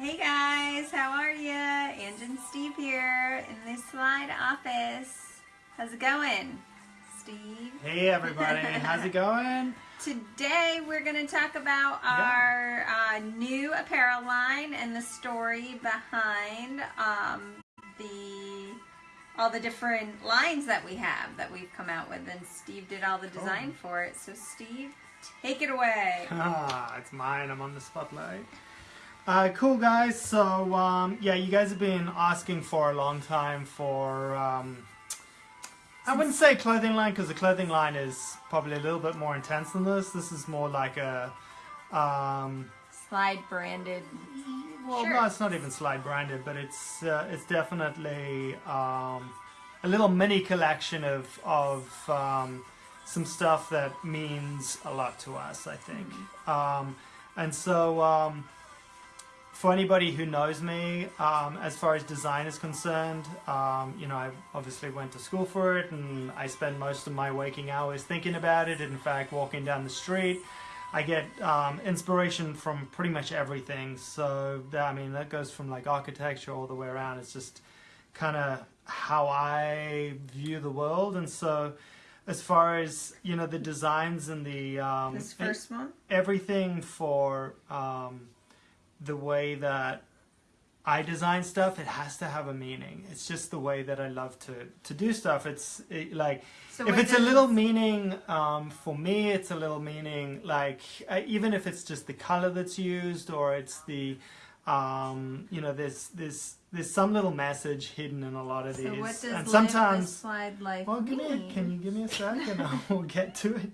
Hey guys, how are you? Ange and Steve here in the slide office. How's it going, Steve? Hey everybody, how's it going? Today we're going to talk about our uh, new apparel line and the story behind um, the all the different lines that we have that we've come out with and Steve did all the design Oh. for it. So Steve, take it away. Ah, it's mine. I'm on the spotlight. Uh, cool guys. So um, yeah, you guys have been asking for a long time for. Um, I wouldn't say clothing line because the clothing line is probably a little bit more intense than this. This is more like a. Um, Slide branded. well, no, it's not even slide branded, but it's uh, it's definitely um, a little mini collection of of um, some stuff that means a lot to us. I think, um, and so um, for anybody who knows me, um, as far as design is concerned, um, you know, I obviously went to school for it, and I spend most of my waking hours thinking about it. In fact, walking down the street. I get um, inspiration from pretty much everything. So that, I mean, that goes from like architecture all the way around. It's just kind of how I view the world. And so, as far as you know, the designs and the um, This first one. everything for um, the way that I design stuff, it has to have a meaning. It's just the way that I love to to do stuff. It's it, like So if it's a little meaning um, for me, it's a little meaning like uh, even if it's just the color that's used or it's the um, you know there's there's there's some little message hidden in a lot of So these, what does and sometimes slide life well, give me a, can you give me a second? we'll get to it.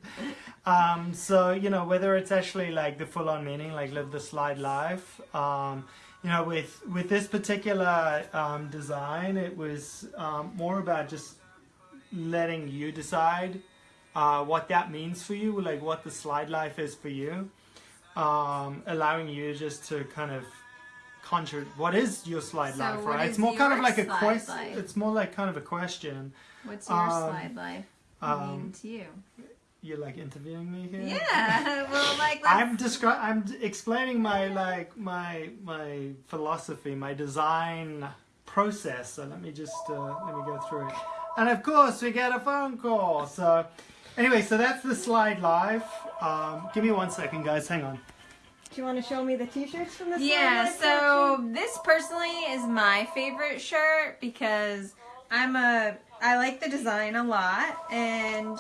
Um, so you know whether it's actually like the full-on meaning, like live the slide life. Um, you know, with with this particular um, design, it was um, more about just letting you decide uh, what that means for you, like what the slide life is for you, um, allowing you just to kind of what is your slide So life, right? It's more kind of like a slide quest. life? It's more like kind of a question. What's your um, slide life mean Um, to you? you're like interviewing me here. Yeah, well, like I'm describing, I'm explaining my like my my philosophy, my design process. So let me just uh, let me go through it. And of course, we get a phone call. So anyway, so that's the slide live. Um, give me one second, guys. Hang on. Do you want to show me the t-shirts from the yeah. So this personally is my favorite shirt because I'm a I like the design a lot and.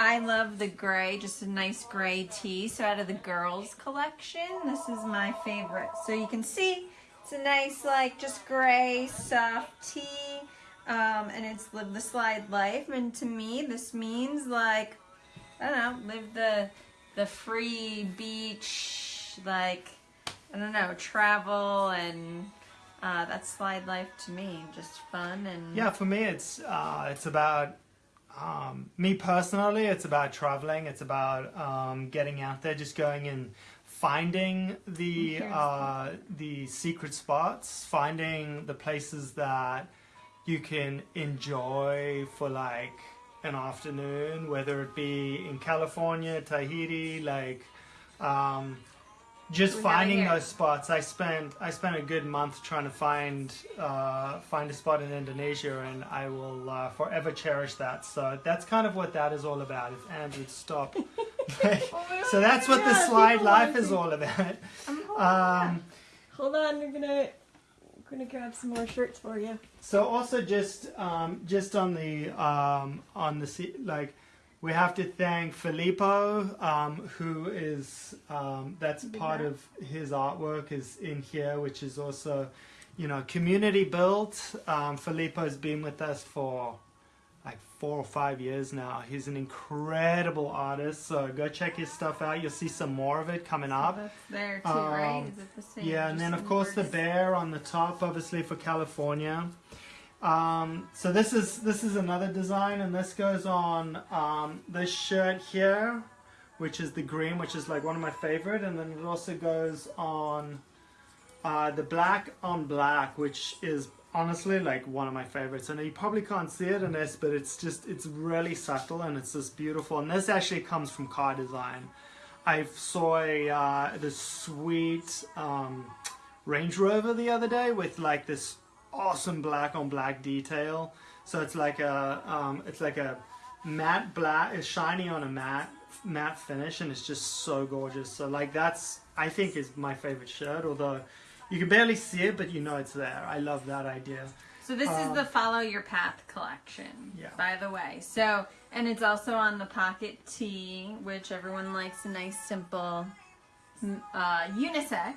I love the gray, just a nice gray tee. So out of the girls collection, this is my favorite. So you can see it's a nice like just gray soft tee. Um, and it's live the slide life. And to me, this means like, I don't know, live the, the free beach, like, I don't know, travel and uh, that's slide life to me. Just fun and Yeah, for me, it's uh, it's about um, me personally. It's about traveling. It's about um, getting out there, just going and finding the uh, the secret spots, finding the places that you can enjoy for like an afternoon, whether it be in California, Tahiti, like. Um, just We finding those spots. I spent I spent a good month trying to find uh, find a spot in Indonesia, and I will uh, forever cherish that. So that's kind of what that is all about. If Andrew would stop. so that's what the slide life is all about. I'm holding Um, Hold on, we're gonna gonna grab some more shirts for you. so also just um, just on the um, on the like we have to thank Filippo um, who is um, that's part of his artwork is in here which is also you know community built um, Filippo's been with us for like four or five years now he's an incredible artist so go check his stuff out you'll see some more of it coming up That's there too, right? Um, Is it the same? yeah, and then of course the bear on the top, obviously for California. Um, so this is this is another design, and this goes on um, this shirt here, which is the green, which is like one of my favorite, and then it also goes on uh, the black on black, which is honestly like one of my favorites. And you probably can't see it in this, but it's just it's really subtle and it's just beautiful. And this actually comes from car design. I saw a, uh, this sweet um, Range Rover the other day with like this awesome black on black detail. So it's like a um, it's like a matte black, it's shiny on a matte matte finish, and it's just so gorgeous. So like that's I think is my favorite shirt, although you can barely see it, but you know it's there. I love that idea. So this is Um, the Follow Your Path collection, Yeah. by the way. So, and it's also on the pocket tee, which everyone likes a nice, simple, mm, uh, unisex.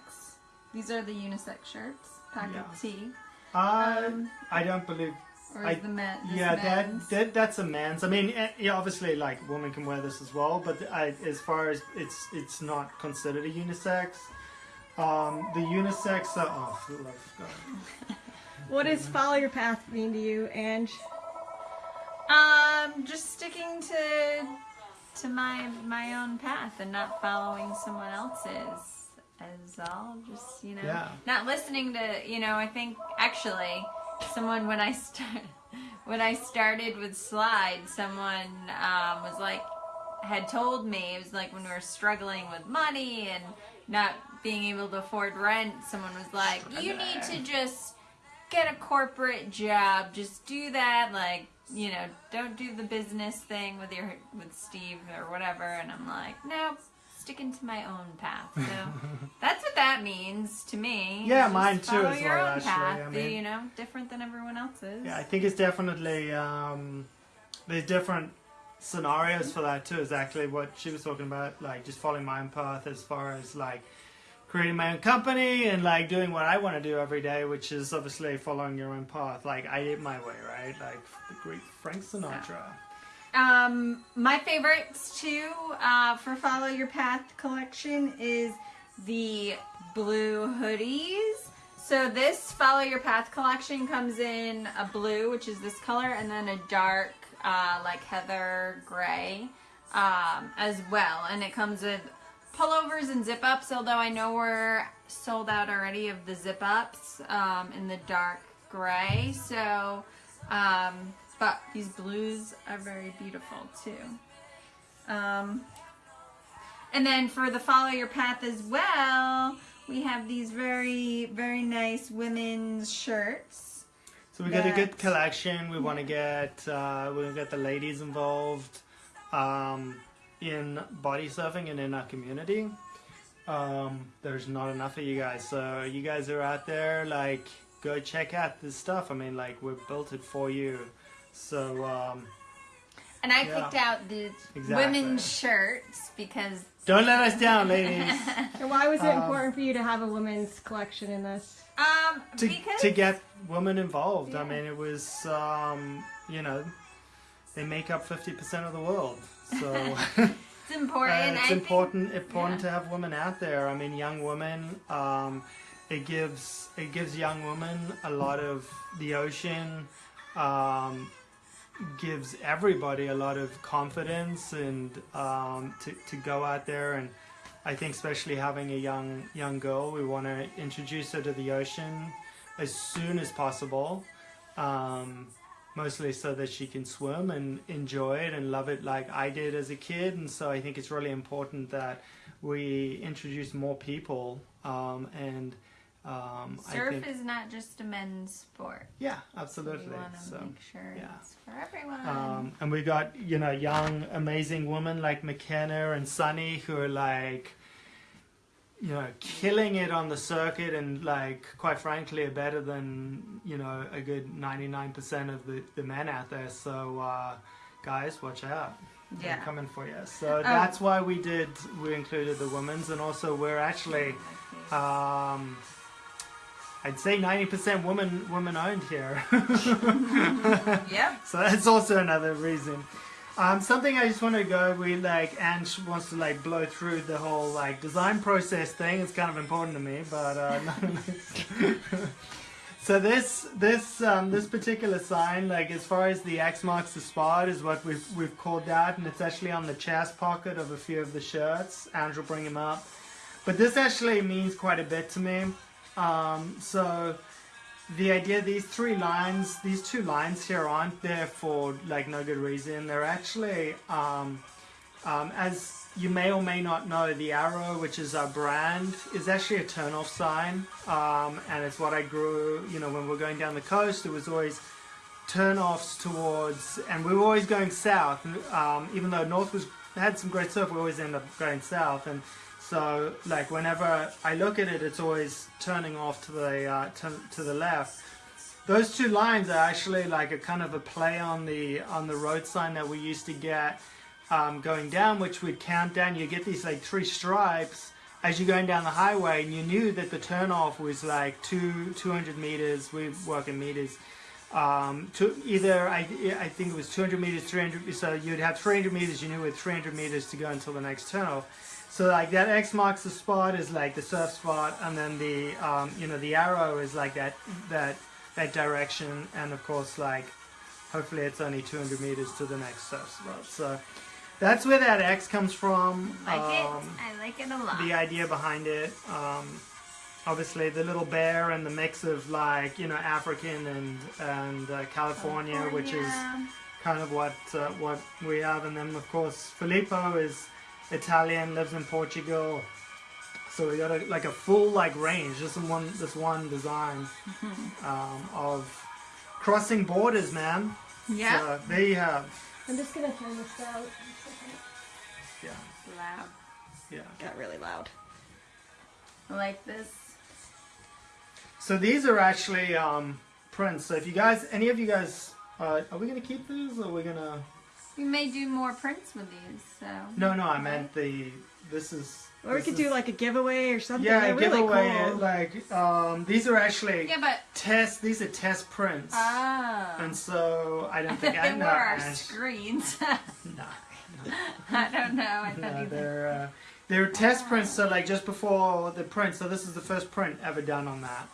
These are the unisex shirts, pocket Yeah. tee. Uh, Um, I don't believe Or I- is the men? this Yeah, men's? that, that that's a man's. I mean, eh, yeah, obviously, like women can wear this as well, but I, as far as it's it's not considered a unisex. Um, the unisex. Uh, oh, for the love God. What does follow your path mean to you, Ange? Um, just sticking to to my my own path and not following someone else's as all. Just you know, Yeah. not listening to you know. I think actually, someone when I start when I started with slide, someone um, was like had told me it was like when we were struggling with money and not being able to afford rent. Someone was like, "You need to just." get a corporate job. Just do that. Like, you know, don't do the business thing with your with Steve or whatever. And I'm like, no, sticking to my own path. So that's what that means to me. Yeah, mine too Follow as your well, own actually. path. I mean- you know, different than everyone else's. Yeah, I think it's definitely um, there's different scenarios for that too. Exactly what she was talking about, like just following my own path as far as like creating my own company and like doing what I want to do every day, which is obviously following your own path. Like I did my way, right? Like the great Frank Sinatra. Um, my favorites too uh, for Follow Your Path collection is the blue hoodies. So this Follow Your Path collection comes in a blue, which is this color, and then a dark, uh, like heather gray um, as well. And it comes with pullovers and zip ups, although I know we're sold out already of the zip ups um, in the dark gray. So, um, but these blues are very beautiful too. Um, and then for the follow your path as well, we have these very, very nice women's shirts. So we got a good collection. We want to get uh, we get the ladies involved um, in body surfing and in our community. Um, there's not enough of you guys, so you guys are out there. Like, go check out this stuff. I mean, like, we built it for you. So um, And I Yeah. picked out the Exactly. women's shirts because don't let us down, ladies. And why was it Um, important for you to have a women's collection in this? um to, because to get women involved. I mean, it was um, you know they make up fifty percent of the world, so. it's important. Uh, it's I think- important important yeah. to have women out there. I mean, young women. Um, it gives it gives young women a lot of the ocean. Um, gives everybody a lot of confidence and um, to to go out there and. I think especially having a young young girl, we want to introduce her to the ocean as soon as possible. Um, mostly so that she can swim and enjoy it and love it like I did as a kid. And so I think it's really important that we introduce more people. Um, and um, surf think, is not just a men's sport. yeah, We absolutely. want to So. make sure yeah. it's for everyone. Um, and we've got you know young amazing women like McKenna and Sunny who are like you know killing it on the circuit and like quite frankly are better than you know a good 99% of the, the men out there so uh, guys watch out They're yeah. coming for you so that's why we did we included the women's and also we're actually um, I'd say 90% women women owned here Yep. so that's also another reason. Um, something I just want to go. with, like Ange wants to like blow through the whole like design process thing. It's kind of important to me, but uh, so this this um, this particular sign, like as far as the X marks the spot, is what we've we've called that, and it's actually on the chest pocket of a few of the shirts. Ange will bring them up, but this actually means quite a bit to me. Um, so the idea these three lines these two lines here aren't there for like no good reason they're actually um, Um, as you may or may not know, the arrow, which is our brand, is actually a turn-off sign, um, and it's what I grew. You know, when we are going down the coast, it was always turn-offs towards, and we were always going south. Um, even though north was had some great surf, we always end up going south, and so like whenever I look at it, it's always turning off to the uh, to, to the left. Those two lines are actually like a kind of a play on the on the road sign that we used to get um, going down, which would count down. You get these like three stripes as you're going down the highway, and you knew that the turnoff was like two 200 meters. We work in meters. Um, to either I, I think it was 200 meters, 300. So you'd have 300 meters. You knew with 300 meters to go until the next turnoff. So like that X marks the spot is like the surf spot, and then the um, you know the arrow is like that that that direction, and of course like hopefully it's only 200 meters to the next surf spot. So that's where that X comes from. Like um, it. I like it a lot. The idea behind it. Um, obviously, the little bear and the mix of like you know African and and uh, California, California, which is kind of what uh, what we have. And then of course Filippo is Italian, lives in Portugal. So we got a, like a full like range, just in one this one design um, of crossing borders, man. Yeah. So there you have. I'm just gonna turn this down. Yeah. Loud. Yeah. Got really loud. I Like this. So these are actually um, prints. So if you guys, any of you guys, uh, are we gonna keep these or are we gonna? We may do more prints with these. So. No, no, I meant the. This is. Or we could do like a giveaway or something. Yeah, They're really giveaway. cool. Like um, these are actually Yeah, but. test. These are test prints. Oh. And so I don't think I they I were know. our man. screens. No, I don't know. I thought no, you they're uh, they're test prints. So like just before the print. So this is the first print ever done on that.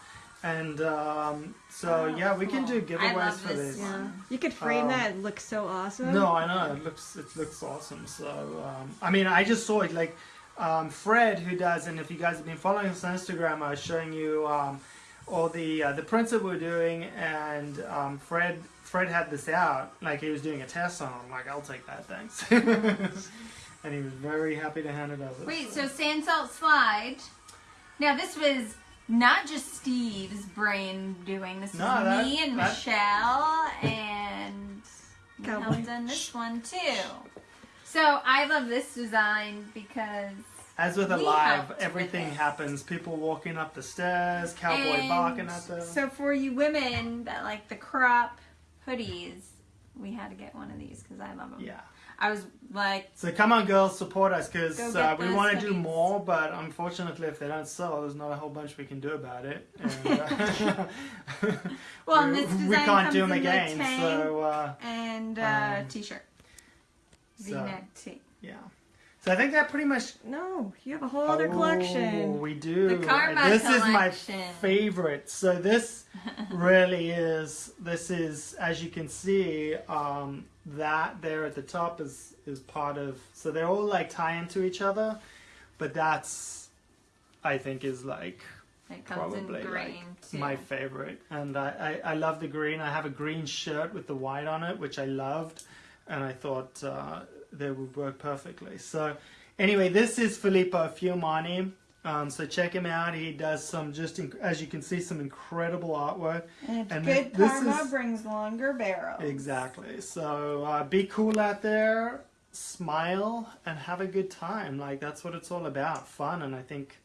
And um, so Oh, yeah, we can cool. do I giveaways love for this this. Yeah. You could frame Um, that. It looks so awesome. No, I know it looks it looks awesome. So um, I mean, I just saw it like um, Fred, who does, and if you guys have been following us on Instagram, I was showing you um, all the uh, the prints that we're doing, and um, Fred Fred had this out, like he was doing a test on. it. I'm like, I'll take that, thanks. and he was very happy to hand it over. Wait, so sand salt slide. Now this was not just Steve's brain doing. This No, that- me and that- Michelle, and we done this one too. So I love this design because As with a live, everything happens. People walking up the stairs, cowboy And barking at them. So for you women that like the crop hoodies, we had to get one of these because I love them. yeah. I was like, So come on, girls, support us because uh, we want to do more. But unfortunately, if they don't sell, there's not a whole bunch we can do about it. And, uh, well, and we- this design we can't do them in again. So uh, and uh, um, t-shirt, so- V-neck tee. yeah. So I think that pretty much. No, you have a whole other Oh, collection. we do. The Karma this is my favorite. So this really is. This is, as you can see, um, that there at the top is is part of. So they're all like tie into each other, but that's, I think, is like It comes probably in like too. my favorite. And I, I, I love the green. I have a green shirt with the white on it, which I loved, and I thought uh, they would work perfectly. So anyway, this is Filippo Fiumani. Um, so check him out. He does some just, as you can see, some incredible artwork. And it's And good this karma is- brings longer barrels. Exactly. So uh, be cool out there, smile, and have a good time. Like that's what it's all about, fun. And I think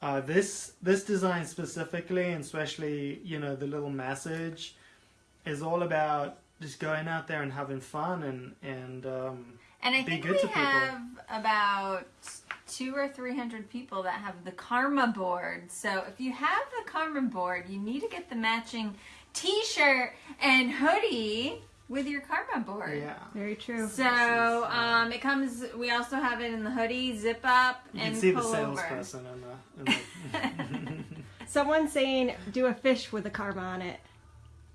uh, this this design specifically, and especially you know the little message, is all about just going out there and having fun and and um, and I be think good we to people. have about two or three hundred people that have the Karma board. So if you have the Karma board, you need to get the matching T-shirt and hoodie with your Karma board. yeah. Very true. So um, it comes. We also have it in the hoodie, zip up, You and can see the pullover. salesperson in the. In the Someone's saying do a fish with a karma on it.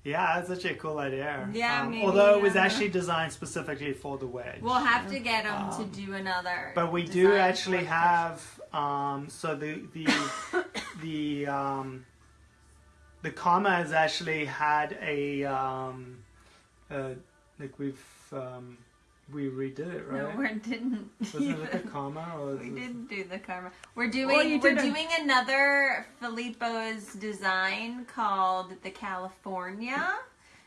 Yeah, that's actually a cool idea. Yeah, Um, maybe, although it was actually designed specifically for the wedge. We'll have to get them Um, to do another. But we do actually have um, so the the the um, the comma has actually had a um, uh, like we've um, we redid it, right? No, we didn't. Wasn't it like a comma or We didn't do the karma. We're doing you we're doing another Filippo's design called the California.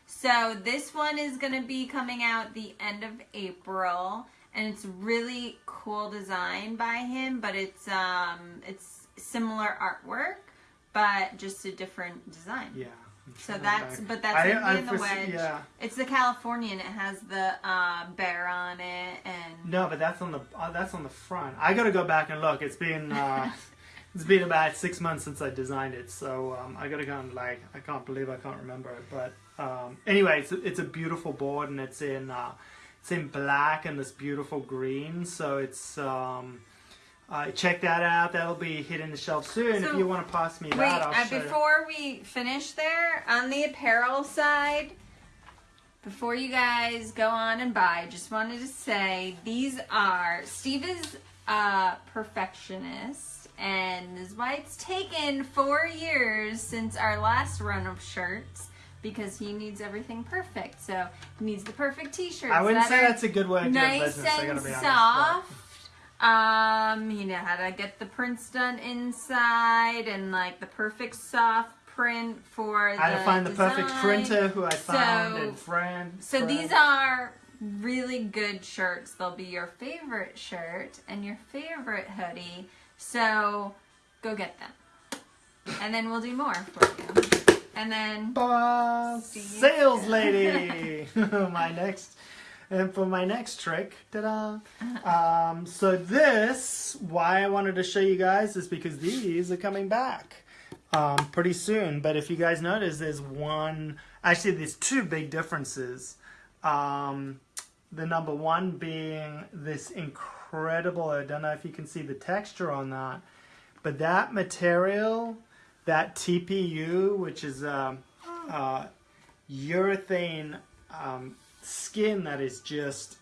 So this one is going to be coming out the end of April and it's really cool design by him, but it's um it's similar artwork but just a different design. Yeah. So that's but that's I- gonna I in the wedge. Yeah. It's the Californian. it has the uh, bear on it and No, but that's on the uh, that's on the front. I got to go back and look. It's been uh, it's been about six months since I designed it, so um, I got to go and like I can't believe I can't remember it. But um, anyway, it's it's a beautiful board and it's in uh, it's in black and this beautiful green. So it's um, uh, check that out. That'll be hitting the shelf soon. if you want to pass me Wait, that, I'll uh, show before we finish there, on the apparel side, before you guys go on and buy, just wanted to say these are Steve is a perfectionist, and this is why it's taken four years since our last run of shirts because he needs everything perfect. So he needs the perfect T-shirts. I wouldn't that say that's a good way to do nice business. And soft. Um, you know how to get the prints done inside and like the perfect soft print for but I had the to find the perfect printer who I found So- and friend. So friend. these are really good shirts. They'll be your favorite shirt and your favorite hoodie. So go get them. And then we'll do more for you. And then Boss sales lady. my next, and for my next trick, ta-da! Um, so this, why I wanted to show you guys is because these are coming back um, pretty soon. But if you guys notice, there's one. Actually, there's two big differences. Um, the number one being this incredible. I don't know if you can see the texture on that, but that material that TPU, which is um, uh, urethane um, skin that is just,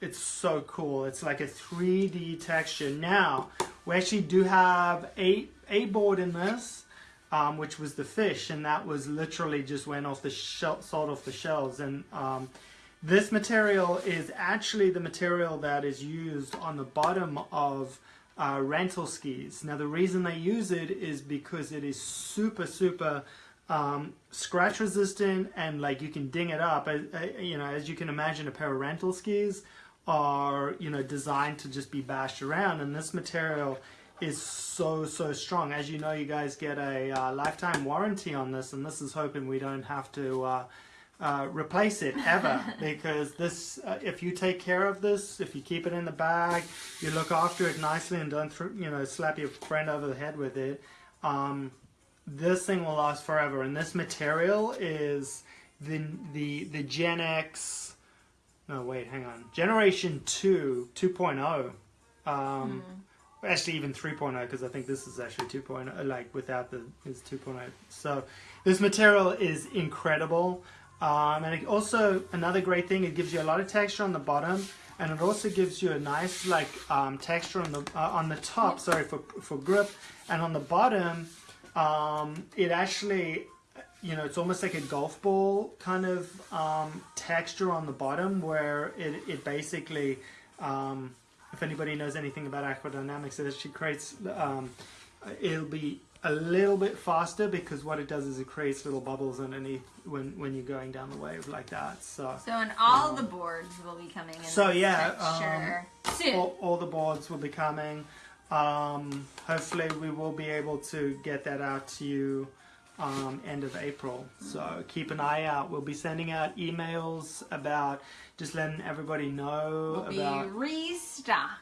it's so cool. It's like a 3D texture. Now, we actually do have a, a board in this, um, which was the fish, and that was literally just went off the shell, sold off the shelves. And um, this material is actually the material that is used on the bottom of uh, rental skis. Now, the reason they use it is because it is super, super um, scratch resistant and like you can ding it up. Uh, uh, you know, as you can imagine, a pair of rental skis are you know designed to just be bashed around, and this material is so so strong. As you know, you guys get a uh, lifetime warranty on this, and this is hoping we don't have to. Uh, uh, replace it ever because this uh, if you take care of this if you keep it in the bag you look after it nicely and don't you know slap your friend over the head with it um, this thing will last forever and this material is the the the Gen X no wait hang on. Generation 2 2.0 um, actually even 3.0 because I think this is actually 2.0 like without the is 2.0 so this material is incredible um, and it also another great thing it gives you a lot of texture on the bottom and it also gives you a nice like um, texture on the uh, on the top sorry for for grip and on the bottom um, it actually you know it's almost like a golf ball kind of um, texture on the bottom where it, it basically um, if anybody knows anything about aquadynamics it actually creates um, it'll be a little bit faster because what it does is it creates little bubbles underneath when when you're going down the wave like that so so and all the boards will be coming in So, yeah, texture soon. all, all the boards will be coming. Um, hopefully, we will be able to get that out to you um, end of April. So keep an eye out. We'll be sending out emails about just letting everybody know will about. be restocked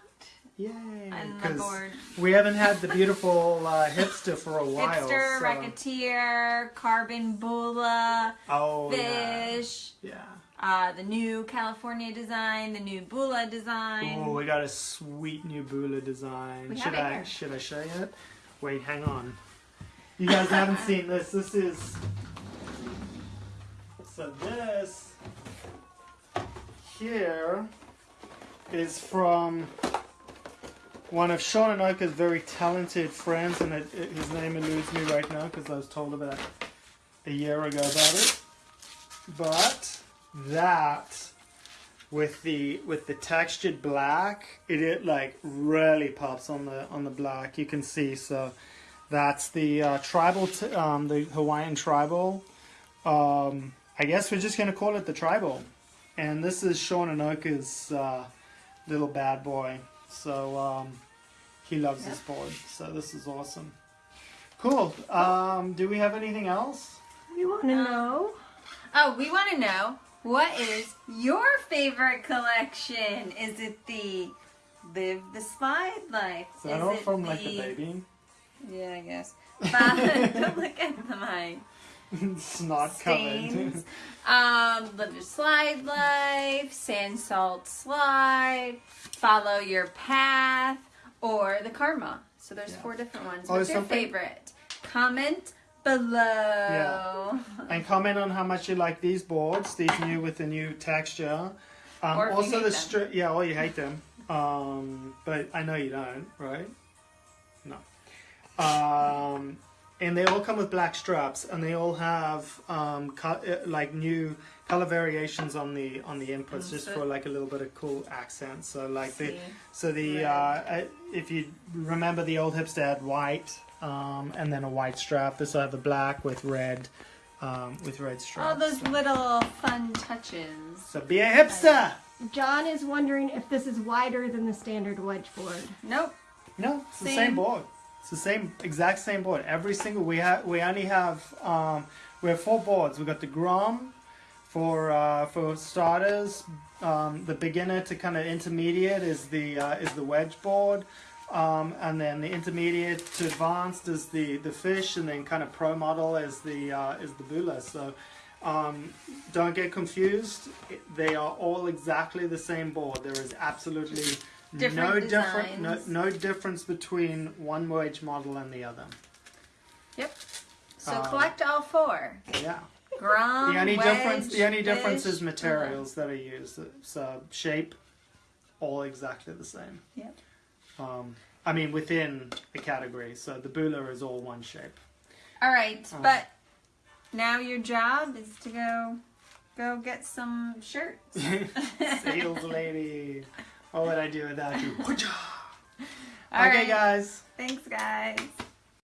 Yay! on the 'cause board. we haven't had the beautiful uh, hipster for a while. Hipster, so- Racketeer, Carbon Bula, Oh yeah. Fish, Yeah. Uh, the new California design, the new Bula design. Oh, we got a sweet new Bula design. We have should it I here. should I show you it? Wait, hang on. You guys haven't seen this. This is so this here is from one of Sean and Oka's very talented friends, and it, it- his name eludes me right now because I was told about a year ago about it. But that with the with the textured black, it, it like really pops on the on the black. You can see so that's the uh, tribal, t- um, the Hawaiian tribal. Um, I guess we're just gonna call it the tribal. And this is Sean Anoka's uh, little bad boy. So um, he loves this board. So this is awesome. Cool. Um, do we have anything else? we want to know? Oh, we want to know what is your favorite collection? Is it the Live the Slide Life? Is that all from like the- the baby? Yeah, I guess. But don't look at the mic. it's not. Stains. um, Live Your Slide Life, Sand Salt Slide, Follow Your Path, or the Karma. So there's Yeah. four different ones. Oh, What's your something- favorite? Comment below. Yeah. and comment on how much you like these boards, these new with the new texture. Um, Or also the them. stri- yeah, or you hate them. Um, but I know you don't, right? No. Um, and they all come with black straps, and they all have um, uh, like new color variations on the on the inputs, just for like a little bit of cool accent. So like the so the uh, uh, if you remember the old hipster had white um, and then a white strap. This will have a black with red um, with red straps. All those little fun touches. So be a hipster. John is wondering if this is wider than the standard wedge board. Nope. No, it's the Same. same board. It's the same exact same board. Every single we have we only have um, we have four boards. We got the Grom for uh, for starters. Um, the beginner to kind of intermediate is the uh, is the wedge board. Um, and then the intermediate to advanced is the, the fish, and then kind of pro model is the uh, is the bula. So um, don't get confused. They are all exactly the same board. There is absolutely Different no different no, no difference between one wedge model and the other. Yep. So Um, collect all four. Yeah. Grom, the only wedge, difference the only difference is materials that are used. So shape, all exactly the same. Yep. Um, I mean within a category. So the bula is all one shape. All right, Um, but now your job is to go go get some shirts. Sales lady. What would I do without you? All okay, right. guys. Thanks, guys.